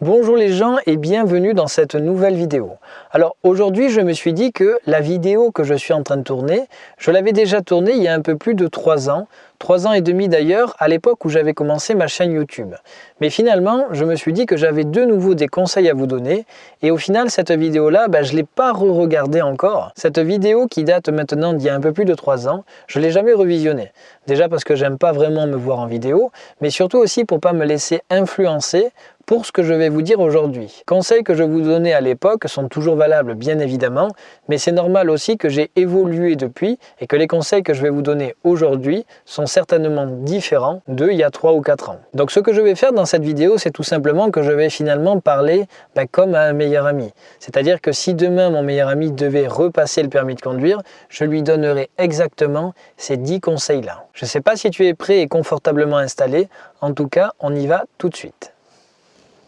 Bonjour les gens et bienvenue dans cette nouvelle vidéo. Alors aujourd'hui je me suis dit que la vidéo que je suis en train de tourner, je l'avais déjà tournée il y a un peu plus de 3 ans, 3 ans et demi d'ailleurs, à l'époque où j'avais commencé ma chaîne YouTube. Mais finalement, je me suis dit que j'avais de nouveau des conseils à vous donner, et au final, cette vidéo-là, bah, je ne l'ai pas re-regardée encore. Cette vidéo qui date maintenant d'il y a un peu plus de 3 ans, je ne l'ai jamais revisionnée. Déjà parce que j'aime pas vraiment me voir en vidéo, mais surtout aussi pour pas me laisser influencer pour ce que je vais vous dire aujourd'hui. Conseils que je vous donnais à l'époque sont toujours valables bien évidemment, mais c'est normal aussi que j'ai évolué depuis et que les conseils que je vais vous donner aujourd'hui sont certainement différents d'il y a 3 ou 4 ans. Donc ce que je vais faire dans cette vidéo, c'est tout simplement que je vais finalement parler ben, comme à un meilleur ami. C'est-à-dire que si demain mon meilleur ami devait repasser le permis de conduire, je lui donnerai exactement ces 10 conseils-là. Je ne sais pas si tu es prêt et confortablement installé, en tout cas on y va tout de suite.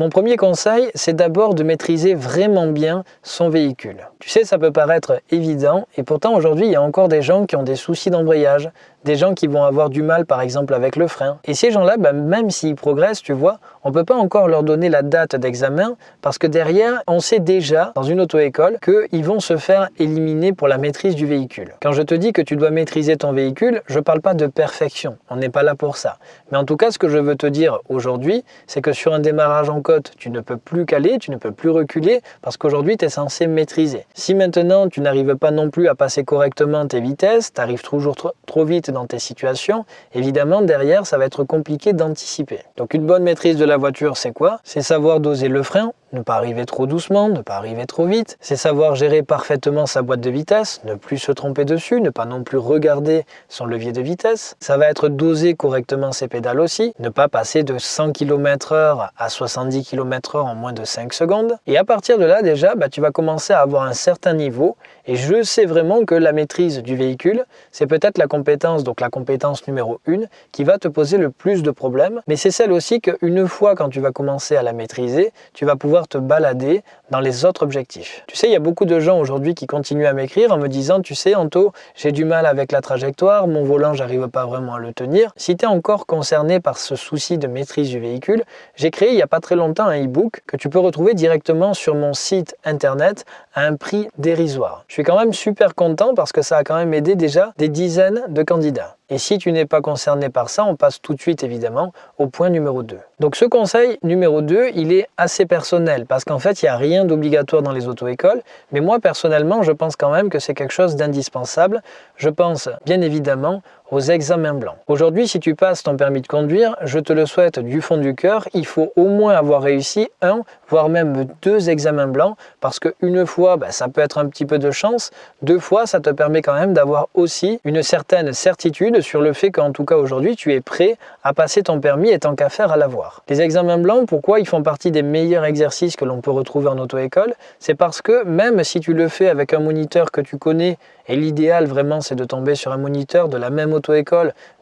Mon premier conseil, c'est d'abord de maîtriser vraiment bien son véhicule. Tu sais, ça peut paraître évident, et pourtant aujourd'hui, il y a encore des gens qui ont des soucis d'embrayage, des gens qui vont avoir du mal par exemple avec le frein. Et ces gens-là, bah, même s'ils progressent, tu vois, on peut pas encore leur donner la date d'examen parce que derrière, on sait déjà dans une auto-école qu'ils vont se faire éliminer pour la maîtrise du véhicule. Quand je te dis que tu dois maîtriser ton véhicule, je parle pas de perfection, on n'est pas là pour ça. Mais en tout cas, ce que je veux te dire aujourd'hui, c'est que sur un démarrage en côte, tu ne peux plus caler, tu ne peux plus reculer parce qu'aujourd'hui, tu es censé maîtriser. Si maintenant, tu n'arrives pas non plus à passer correctement tes vitesses, tu arrives toujours trop, trop vite dans tes situations, évidemment derrière ça va être compliqué d'anticiper. Donc une bonne maîtrise de la voiture c'est quoi? C'est savoir doser le frein, ne pas arriver trop doucement, ne pas arriver trop vite. C'est savoir gérer parfaitement sa boîte de vitesse, ne plus se tromper dessus, ne pas non plus regarder son levier de vitesse. Ça va être doser correctement ses pédales aussi, ne pas passer de 100 km h à 70 km h en moins de 5 secondes. Et à partir de là déjà, bah, tu vas commencer à avoir un certain niveau et je sais vraiment que la maîtrise du véhicule, c'est peut-être la compétence, donc la compétence numéro 1, qui va te poser le plus de problèmes, mais c'est celle aussi qu'une fois quand tu vas commencer à la maîtriser, tu vas pouvoir te balader dans les autres objectifs. Tu sais, il y a beaucoup de gens aujourd'hui qui continuent à m'écrire en me disant, tu sais, Anto, j'ai du mal avec la trajectoire, mon volant, j'arrive pas vraiment à le tenir. Si tu es encore concerné par ce souci de maîtrise du véhicule, j'ai créé il n'y a pas très longtemps un e-book que tu peux retrouver directement sur mon site internet à un prix dérisoire. Je suis quand même super content parce que ça a quand même aidé déjà des dizaines de candidats. Et si tu n'es pas concerné par ça, on passe tout de suite évidemment au point numéro 2. Donc ce conseil numéro 2, il est assez personnel parce qu'en fait, il n'y a rien d'obligatoire dans les auto-écoles. Mais moi, personnellement, je pense quand même que c'est quelque chose d'indispensable. Je pense bien évidemment aux examens blancs. Aujourd'hui, si tu passes ton permis de conduire, je te le souhaite du fond du cœur, il faut au moins avoir réussi un, voire même deux examens blancs, parce qu'une fois, bah, ça peut être un petit peu de chance, deux fois, ça te permet quand même d'avoir aussi une certaine certitude sur le fait qu'en tout cas aujourd'hui, tu es prêt à passer ton permis et tant qu'à faire à l'avoir. Les examens blancs, pourquoi ils font partie des meilleurs exercices que l'on peut retrouver en auto-école? C'est parce que même si tu le fais avec un moniteur que tu connais, et l'idéal vraiment c'est de tomber sur un moniteur de la même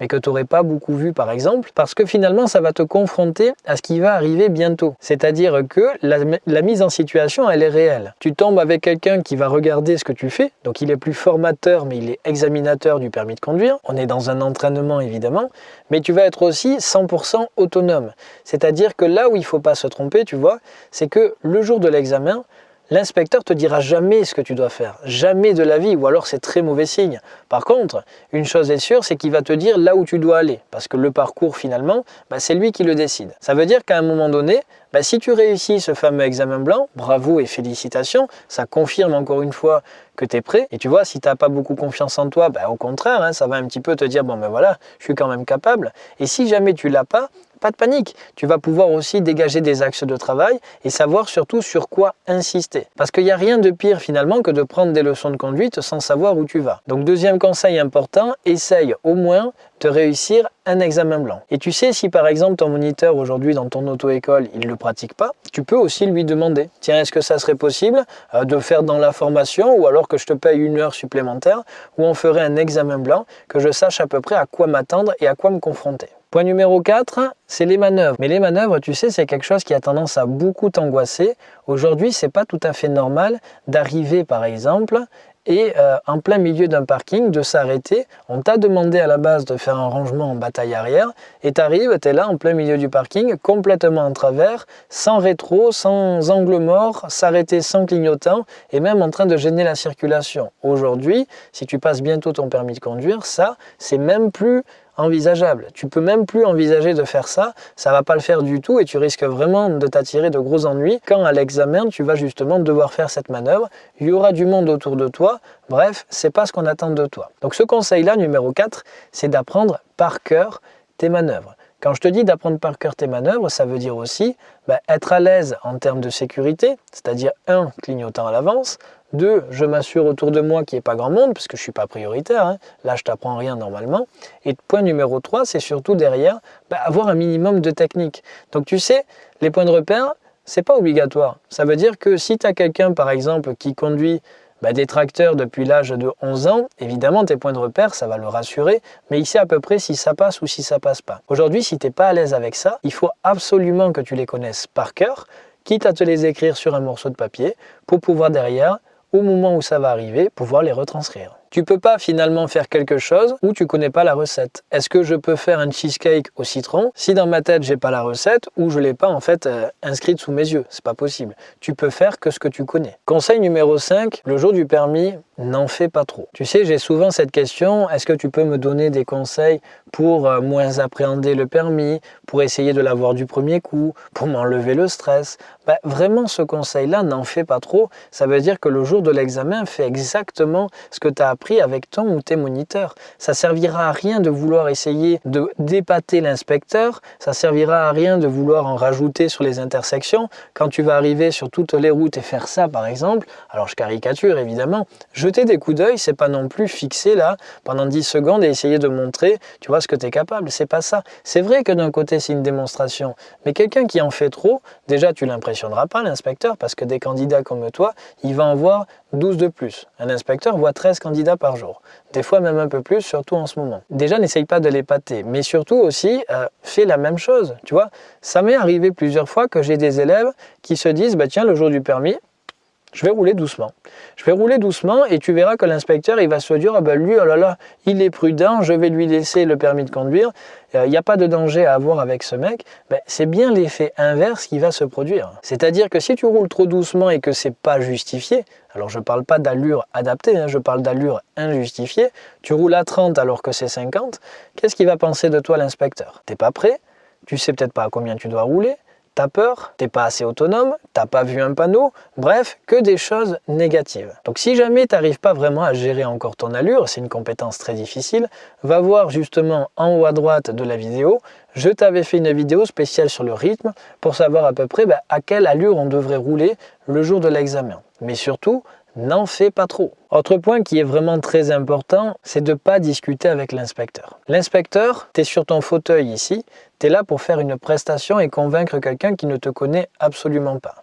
mais que tu n'aurais pas beaucoup vu par exemple, parce que finalement ça va te confronter à ce qui va arriver bientôt. C'est-à-dire que la, mise en situation, elle est réelle. Tu tombes avec quelqu'un qui va regarder ce que tu fais, donc il est plus formateur, mais il est examinateur du permis de conduire. On est dans un entraînement évidemment, mais tu vas être aussi 100% autonome. C'est-à-dire que là où il faut pas se tromper, tu vois, c'est que le jour de l'examen, L'inspecteur te dira jamais ce que tu dois faire, jamais de la vie, ou alors c'est très mauvais signe. Par contre, une chose est sûre, c'est qu'il va te dire là où tu dois aller, parce que le parcours finalement, bah, c'est lui qui le décide. Ça veut dire qu'à un moment donné, bah, si tu réussis ce fameux examen blanc, bravo et félicitations, ça confirme encore une fois que tu es prêt. Et tu vois, si tu n'as pas beaucoup confiance en toi, bah, au contraire, hein, ça va un petit peu te dire, bon ben voilà, je suis quand même capable. Et si jamais tu l'as pas, pas de panique, tu vas pouvoir aussi dégager des axes de travail et savoir surtout sur quoi insister. Parce qu'il n'y a rien de pire finalement que de prendre des leçons de conduite sans savoir où tu vas. Donc deuxième conseil important, essaye au moins de réussir un examen blanc. Et tu sais, si par exemple ton moniteur aujourd'hui dans ton auto-école, il ne le pratique pas, tu peux aussi lui demander, tiens, est-ce que ça serait possible euh, de faire dans la formation ou alors que je te paye une heure supplémentaire où on ferait un examen blanc, que je sache à peu près à quoi m'attendre et à quoi me confronter? Point numéro 4, c'est les manœuvres. Mais les manœuvres, tu sais, c'est quelque chose qui a tendance à beaucoup t'angoisser. Aujourd'hui, c'est pas tout à fait normal d'arriver, par exemple, et euh, en plein milieu d'un parking de s'arrêter. On t'a demandé à la base de faire un rangement en bataille arrière et tu arrives, tu es là en plein milieu du parking, complètement en travers, sans rétro, sans angle mort, s'arrêter sans clignotant et même en train de gêner la circulation. Aujourd'hui, si tu passes bientôt ton permis de conduire, ça, c'est même plus envisageable. Tu peux même plus envisager de faire ça, ça va pas le faire du tout et tu risques vraiment de t'attirer de gros ennuis quand à l'examen tu vas justement devoir faire cette manœuvre. Il y aura du monde autour de toi, bref, c'est pas ce qu'on attend de toi. Donc ce conseil-là, numéro 4, c'est d'apprendre par cœur tes manœuvres. Quand je te dis d'apprendre par cœur tes manœuvres, ça veut dire aussi bah, être à l'aise en termes de sécurité, c'est-à-dire un, clignotant à l'avance, deux, je m'assure autour de moi qu'il n'y ait pas grand monde, parce que je ne suis pas prioritaire, hein. là je t'apprends rien normalement. Et point numéro 3, c'est surtout derrière, bah, avoir un minimum de technique. Donc tu sais, les points de repère, c'est pas obligatoire. Ça veut dire que si tu as quelqu'un par exemple qui conduit bah, des tracteurs depuis l'âge de 11 ans, évidemment tes points de repère, ça va le rassurer, mais il sait à peu près si ça passe ou si ça passe pas. Aujourd'hui, si tu n'es pas à l'aise avec ça, il faut absolument que tu les connaisses par cœur, quitte à te les écrire sur un morceau de papier, pour pouvoir derrière, au moment où ça va arriver, pouvoir les retranscrire. Tu peux pas finalement faire quelque chose où tu connais pas la recette. Est-ce que je peux faire un cheesecake au citron si dans ma tête j'ai pas la recette ou je l'ai pas en fait euh, inscrite sous mes yeux? C'est pas possible. Tu peux faire que ce que tu connais. Conseil numéro 5, le jour du permis, n'en fais pas trop. Tu sais, j'ai souvent cette question, est-ce que tu peux me donner des conseils pour euh, moins appréhender le permis, pour essayer de l'avoir du premier coup, pour m'enlever le stress ben, Vraiment, ce conseil-là, n'en fais pas trop. Ça veut dire que le jour de l'examen, fais exactement ce que tu as appris avec ton ou tes moniteurs. Ça servira à rien de vouloir essayer de dépater l'inspecteur, ça servira à rien de vouloir en rajouter sur les intersections. Quand tu vas arriver sur toutes les routes et faire ça, par exemple, alors je caricature évidemment, jeter des coups d'œil, c'est pas non plus fixer là pendant 10 secondes et essayer de montrer, tu vois, ce que tu es capable. C'est pas ça. C'est vrai que d'un côté, c'est une démonstration, mais quelqu'un qui en fait trop, déjà, tu l'impressionneras pas, l'inspecteur, parce que des candidats comme toi, il va en voir 12 de plus. Un inspecteur voit 13 candidats par jour. Des fois même un peu plus, surtout en ce moment. Déjà, n'essaye pas de l'épater, mais surtout aussi, euh, fais la même chose. Tu vois, ça m'est arrivé plusieurs fois que j'ai des élèves qui se disent, bah tiens, le jour du permis, je vais rouler doucement. Je vais rouler doucement et tu verras que l'inspecteur il va se dire ah ben lui oh là là il est prudent, je vais lui laisser le permis de conduire. Il n'y a pas de danger à avoir avec ce mec. C'est bien l'effet inverse qui va se produire. C'est-à-dire que si tu roules trop doucement et que c'est pas justifié, alors je ne parle pas d'allure adaptée, hein, je parle d'allure injustifiée. Tu roules à 30 alors que c'est 50. Qu'est-ce qu'il va penser de toi l'inspecteur? T'es pas prêt? Tu sais peut-être pas à combien tu dois rouler t'as peur, t'es pas assez autonome, t'as pas vu un panneau, bref, que des choses négatives. Donc si jamais tu n'arrives pas vraiment à gérer encore ton allure, c'est une compétence très difficile, va voir justement en haut à droite de la vidéo, je t'avais fait une vidéo spéciale sur le rythme pour savoir à peu près bah, à quelle allure on devrait rouler le jour de l'examen. Mais surtout, n'en fais pas trop. Autre point qui est vraiment très important, c'est de ne pas discuter avec l'inspecteur. L'inspecteur, tu es sur ton fauteuil ici, tu es là pour faire une prestation et convaincre quelqu'un qui ne te connaît absolument pas.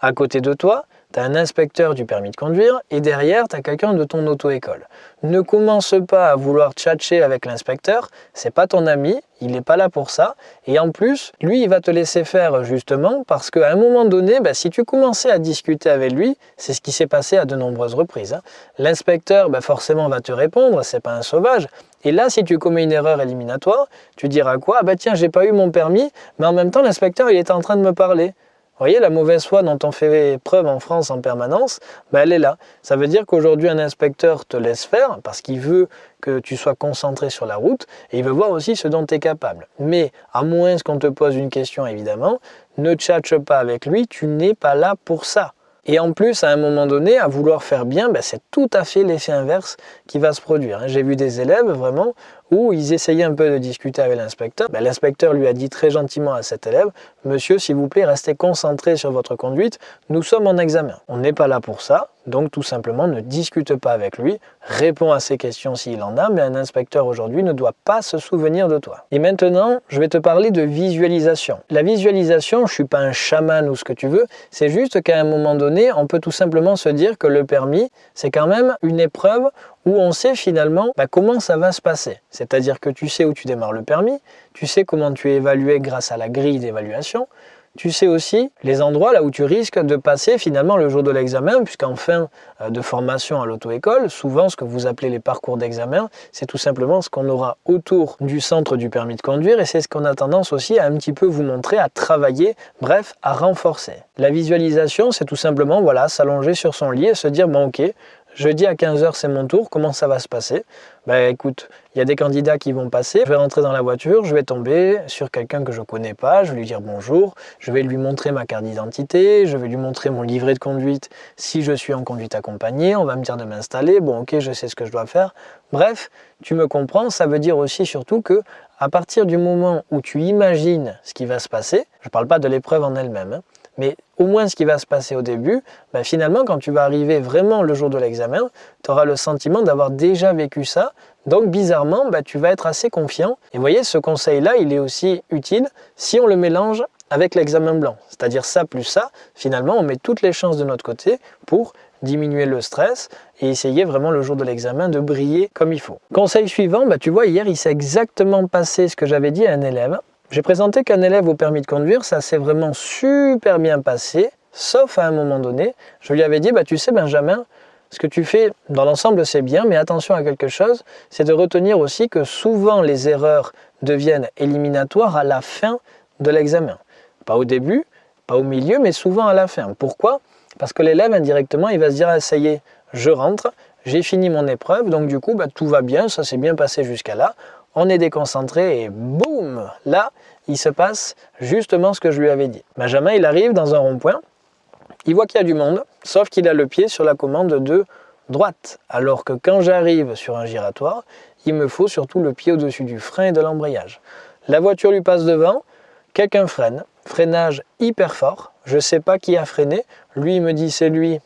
À côté de toi, tu un inspecteur du permis de conduire et derrière, tu as quelqu'un de ton auto-école. Ne commence pas à vouloir tchatcher avec l'inspecteur, c'est pas ton ami, il n'est pas là pour ça. Et en plus, lui, il va te laisser faire justement parce qu'à un moment donné, bah, si tu commençais à discuter avec lui, c'est ce qui s'est passé à de nombreuses reprises. Hein. L'inspecteur, bah, forcément, va te répondre, c'est pas un sauvage. Et là, si tu commets une erreur éliminatoire, tu diras quoi? Ah bah tiens, j'ai pas eu mon permis, mais en même temps, l'inspecteur, il est en train de me parler. Vous voyez, la mauvaise foi dont on fait preuve en France en permanence, ben elle est là. Ça veut dire qu'aujourd'hui, un inspecteur te laisse faire parce qu'il veut que tu sois concentré sur la route et il veut voir aussi ce dont tu es capable. Mais à moins qu'on te pose une question, évidemment, ne tchatche pas avec lui, tu n'es pas là pour ça. Et en plus, à un moment donné, à vouloir faire bien, ben c'est tout à fait l'effet inverse qui va se produire. J'ai vu des élèves vraiment où ils essayaient un peu de discuter avec l'inspecteur. Ben, l'inspecteur lui a dit très gentiment à cet élève, « Monsieur, s'il vous plaît, restez concentré sur votre conduite, nous sommes en examen. On n'est pas là pour ça, donc tout simplement ne discute pas avec lui, réponds à ses questions s'il en a, mais un inspecteur aujourd'hui ne doit pas se souvenir de toi. Et maintenant, je vais te parler de visualisation. La visualisation, je ne suis pas un chaman ou ce que tu veux, c'est juste qu'à un moment donné, on peut tout simplement se dire que le permis, c'est quand même une épreuve où on sait finalement bah, comment ça va se passer. C'est-à-dire que tu sais où tu démarres le permis, tu sais comment tu es évalué grâce à la grille d'évaluation, tu sais aussi les endroits là où tu risques de passer finalement le jour de l'examen, puisqu'en fin euh, de formation à l'auto-école, souvent ce que vous appelez les parcours d'examen, c'est tout simplement ce qu'on aura autour du centre du permis de conduire et c'est ce qu'on a tendance aussi à un petit peu vous montrer, à travailler, bref, à renforcer. La visualisation, c'est tout simplement voilà, s'allonger sur son lit et se dire bon ok, Jeudi à 15h, c'est mon tour. Comment ça va se passer? Ben écoute, il y a des candidats qui vont passer. Je vais rentrer dans la voiture, je vais tomber sur quelqu'un que je ne connais pas. Je vais lui dire bonjour. Je vais lui montrer ma carte d'identité. Je vais lui montrer mon livret de conduite si je suis en conduite accompagnée. On va me dire de m'installer. Bon, ok, je sais ce que je dois faire. Bref, tu me comprends. Ça veut dire aussi surtout que à partir du moment où tu imagines ce qui va se passer, je ne parle pas de l'épreuve en elle-même, hein, mais au moins ce qui va se passer au début, ben finalement quand tu vas arriver vraiment le jour de l'examen, tu auras le sentiment d'avoir déjà vécu ça. Donc bizarrement, ben, tu vas être assez confiant. Et vous voyez, ce conseil-là, il est aussi utile si on le mélange avec l'examen blanc. C'est-à-dire ça plus ça, finalement on met toutes les chances de notre côté pour diminuer le stress et essayer vraiment le jour de l'examen de briller comme il faut. Conseil suivant, ben, tu vois hier il s'est exactement passé ce que j'avais dit à un élève. J'ai présenté qu'un élève au permis de conduire, ça s'est vraiment super bien passé, sauf à un moment donné, je lui avais dit, bah, tu sais Benjamin, ce que tu fais dans l'ensemble c'est bien, mais attention à quelque chose, c'est de retenir aussi que souvent les erreurs deviennent éliminatoires à la fin de l'examen. Pas au début, pas au milieu, mais souvent à la fin. Pourquoi? Parce que l'élève indirectement, il va se dire, ah, ça y est, je rentre, j'ai fini mon épreuve, donc du coup, bah, tout va bien, ça s'est bien passé jusqu'à là on est déconcentré et boum Là, il se passe justement ce que je lui avais dit. Benjamin, il arrive dans un rond-point, il voit qu'il y a du monde, sauf qu'il a le pied sur la commande de droite. Alors que quand j'arrive sur un giratoire, il me faut surtout le pied au-dessus du frein et de l'embrayage. La voiture lui passe devant, quelqu'un freine, freinage hyper fort, je ne sais pas qui a freiné, lui il me dit c'est lui,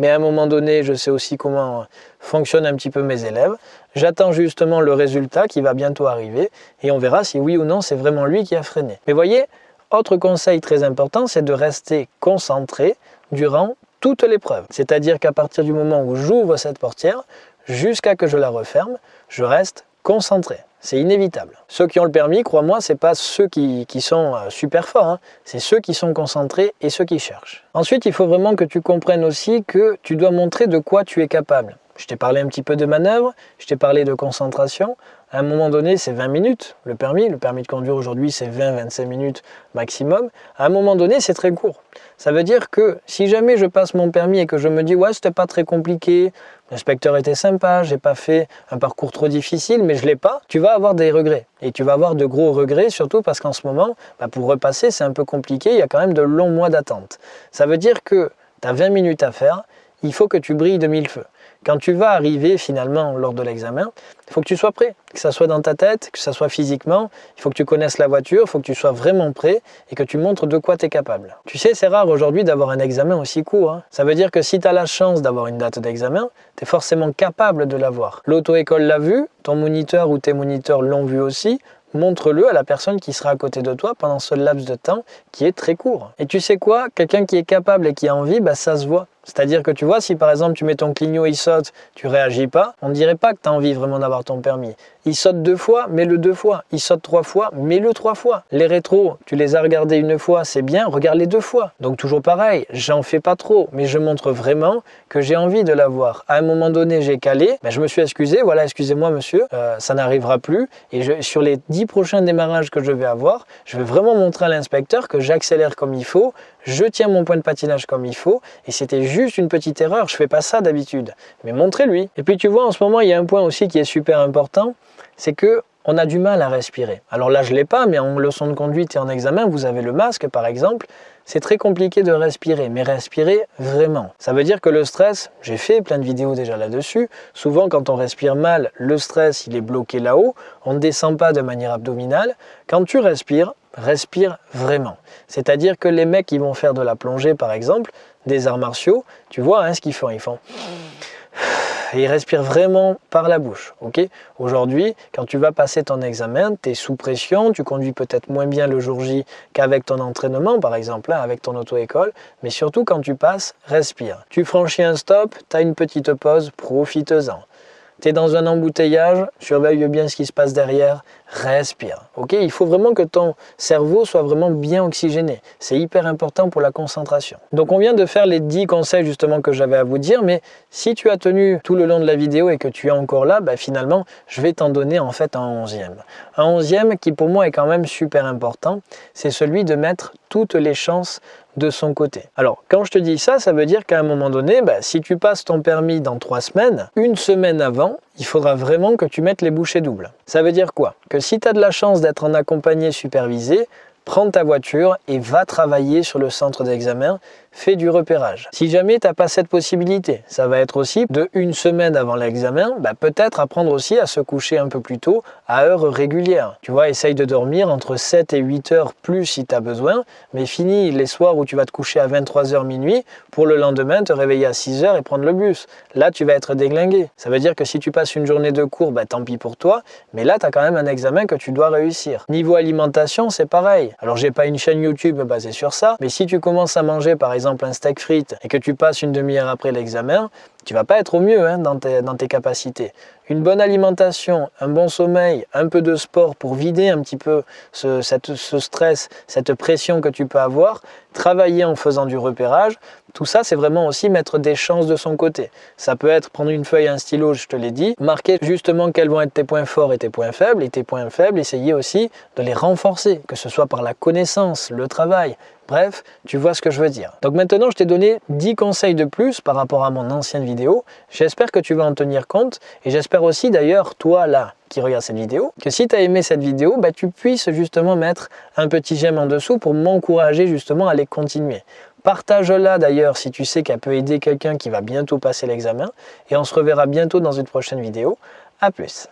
mais à un moment donné, je sais aussi comment fonctionnent un petit peu mes élèves. J'attends justement le résultat qui va bientôt arriver et on verra si oui ou non c'est vraiment lui qui a freiné. Mais voyez, autre conseil très important, c'est de rester concentré durant toute l'épreuve. C'est-à-dire qu'à partir du moment où j'ouvre cette portière, jusqu'à que je la referme, je reste concentré. C'est inévitable. Ceux qui ont le permis, crois-moi, ce n'est pas ceux qui, sont euh, super forts, hein. c'est ceux qui sont concentrés et ceux qui cherchent. Ensuite, il faut vraiment que tu comprennes aussi que tu dois montrer de quoi tu es capable. Je t'ai parlé un petit peu de manœuvre, je t'ai parlé de concentration. À un moment donné, c'est 20 minutes, le permis. Le permis de conduire aujourd'hui, c'est 20-25 minutes maximum. À un moment donné, c'est très court. Ça veut dire que si jamais je passe mon permis et que je me dis « ouais, c'était pas très compliqué, l'inspecteur était sympa, j'ai pas fait un parcours trop difficile, mais je l'ai pas », tu vas avoir des regrets. Et tu vas avoir de gros regrets, surtout parce qu'en ce moment, bah, pour repasser, c'est un peu compliqué, il y a quand même de longs mois d'attente. Ça veut dire que tu as 20 minutes à faire, il faut que tu brilles de mille feux. Quand tu vas arriver finalement lors de l'examen, il faut que tu sois prêt, que ça soit dans ta tête, que ça soit physiquement, il faut que tu connaisses la voiture, il faut que tu sois vraiment prêt et que tu montres de quoi tu es capable. Tu sais, c'est rare aujourd'hui d'avoir un examen aussi court. Hein. Ça veut dire que si tu as la chance d'avoir une date d'examen, tu es forcément capable de l'avoir. L'auto-école l'a vu, ton moniteur ou tes moniteurs l'ont vu aussi, montre-le à la personne qui sera à côté de toi pendant ce laps de temps qui est très court. Et tu sais quoi? Quelqu'un qui est capable et qui a envie, bah, ça se voit. C'est-à-dire que tu vois, si par exemple tu mets ton clignot, il saute, tu réagis pas, on ne dirait pas que tu as envie vraiment d'avoir ton permis. Il saute deux fois, mets-le deux fois. Il saute trois fois, mets-le trois fois. Les rétros, tu les as regardés une fois, c'est bien, regarde-les deux fois. Donc toujours pareil, j'en fais pas trop, mais je montre vraiment que j'ai envie de l'avoir. À un moment donné, j'ai calé, ben, je me suis excusé, voilà, excusez-moi monsieur, euh, ça n'arrivera plus. Et sur les dix prochains démarrages que je vais avoir, je vais vraiment montrer à l'inspecteur que j'accélère comme il faut, je tiens mon point de patinage comme il faut, et c'était juste une petite erreur, je fais pas ça d'habitude. Mais montrez-lui. Et puis tu vois, en ce moment, il y a un point aussi qui est super important, c'est que on a du mal à respirer. Alors là, je ne l'ai pas, mais en leçon de conduite et en examen, vous avez le masque, par exemple. C'est très compliqué de respirer, mais respirer vraiment. Ça veut dire que le stress, j'ai fait plein de vidéos déjà là-dessus, souvent quand on respire mal, le stress, il est bloqué là-haut, on ne descend pas de manière abdominale. Quand tu respires, respire vraiment. C'est-à-dire que les mecs qui vont faire de la plongée, par exemple, des arts martiaux, tu vois hein, ce qu'ils font, ils font et respire vraiment par la bouche. Aujourd'hui, quand tu vas passer ton examen, tu es sous pression, tu conduis peut-être moins bien le jour J qu'avec ton entraînement, par exemple, hein, avec ton auto-école, mais surtout quand tu passes, respire. Tu franchis un stop, tu as une petite pause, profite-en. Tu es dans un embouteillage, surveille bien ce qui se passe derrière, respire. Il faut vraiment que ton cerveau soit vraiment bien oxygéné. C'est hyper important pour la concentration. Donc on vient de faire les 10 conseils justement que j'avais à vous dire, mais si tu as tenu tout le long de la vidéo et que tu es encore là, bah, finalement je vais t'en donner en fait un onzième. Un onzième qui pour moi est quand même super important, c'est celui de mettre toutes les chances de son côté. Alors, quand je te dis ça, ça veut dire qu'à un moment donné, bah, si tu passes ton permis dans trois semaines, une semaine avant, il faudra vraiment que tu mettes les bouchées doubles. Ça veut dire quoi? Que si tu as de la chance d'être en accompagné supervisé, prends ta voiture et va travailler sur le centre d'examen fais du repérage. Si jamais tu n'as pas cette possibilité, ça va être aussi de une semaine avant l'examen, bah, peut-être apprendre aussi à se coucher un peu plus tôt à heure régulière. Tu vois, essaye de dormir entre 7 et 8 heures plus si tu as besoin, mais finis les soirs où tu vas te coucher à 23h minuit pour le lendemain te réveiller à 6 heures et prendre le bus. Là, tu vas être déglingué. Ça veut dire que si tu passes une journée de cours, bah, tant pis pour toi, mais là, tu as quand même un examen que tu dois réussir. Niveau alimentation, c'est pareil. Alors, j'ai pas une chaîne YouTube basée sur ça, mais si tu commences à manger par exemple exemple un steak frites et que tu passes une demi-heure après l'examen, tu vas pas être au mieux hein, dans, tes, capacités. Une bonne alimentation, un bon sommeil, un peu de sport pour vider un petit peu ce, ce stress, cette pression que tu peux avoir, travailler en faisant du repérage, tout ça c'est vraiment aussi mettre des chances de son côté. Ça peut être prendre une feuille, un stylo, je te l'ai dit, marquer justement quels vont être tes points forts et tes points faibles, et tes points faibles, essayer aussi de les renforcer, que ce soit par la connaissance, le travail, Bref, tu vois ce que je veux dire. Donc maintenant, je t'ai donné 10 conseils de plus par rapport à mon ancienne J'espère que tu vas en tenir compte et j'espère aussi d'ailleurs, toi là, qui regarde cette vidéo, que si tu as aimé cette vidéo, bah, tu puisses justement mettre un petit j'aime en dessous pour m'encourager justement à les continuer. Partage-la d'ailleurs si tu sais qu'elle peut aider quelqu'un qui va bientôt passer l'examen et on se reverra bientôt dans une prochaine vidéo. A plus